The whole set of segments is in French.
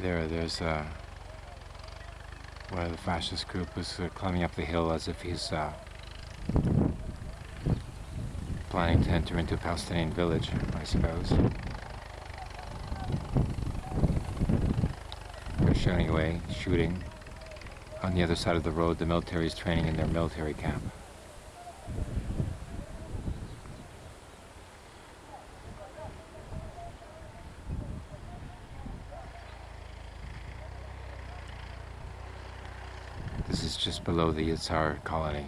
There, there's uh, one of the fascist group was uh, climbing up the hill as if he's uh, planning to enter into a Palestinian village, I suppose. They're shooting away, shooting. On the other side of the road, the military is training in their military camp. Is just below the Yitzhar colony.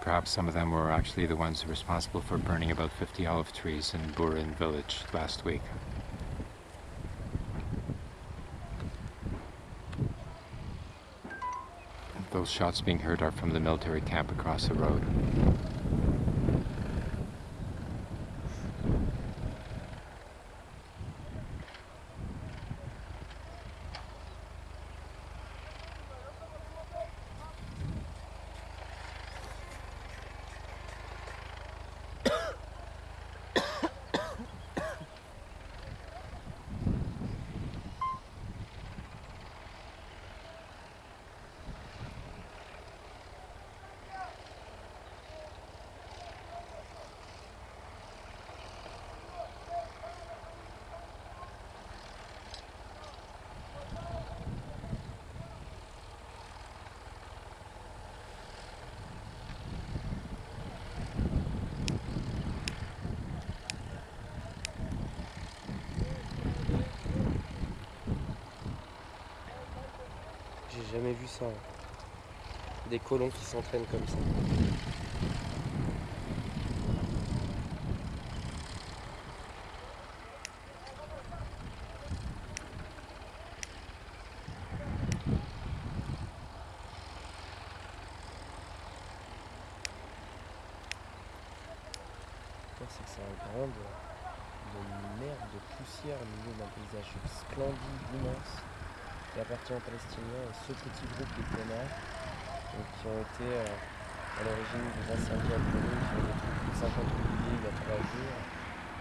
Perhaps some of them were actually the ones responsible for burning about 50 olive trees in Burin village last week. Those shots being heard are from the military camp across the road. Jamais vu ça. Des colons qui s'entraînent comme ça. C'est que c'est un grand de, de merde, de poussière au milieu d'un paysage splendide, immense qui appartient aux Palestiniens et ce petit groupe de connards qui ont été euh, à l'origine des incendies à Brûler, qui ont de 50 milliers il y a trois jours,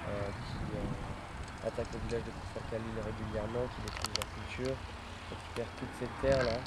euh, qui euh, attaquent le village de Khalil régulièrement, qui détruisent leur culture, qui récupèrent toutes ces terres là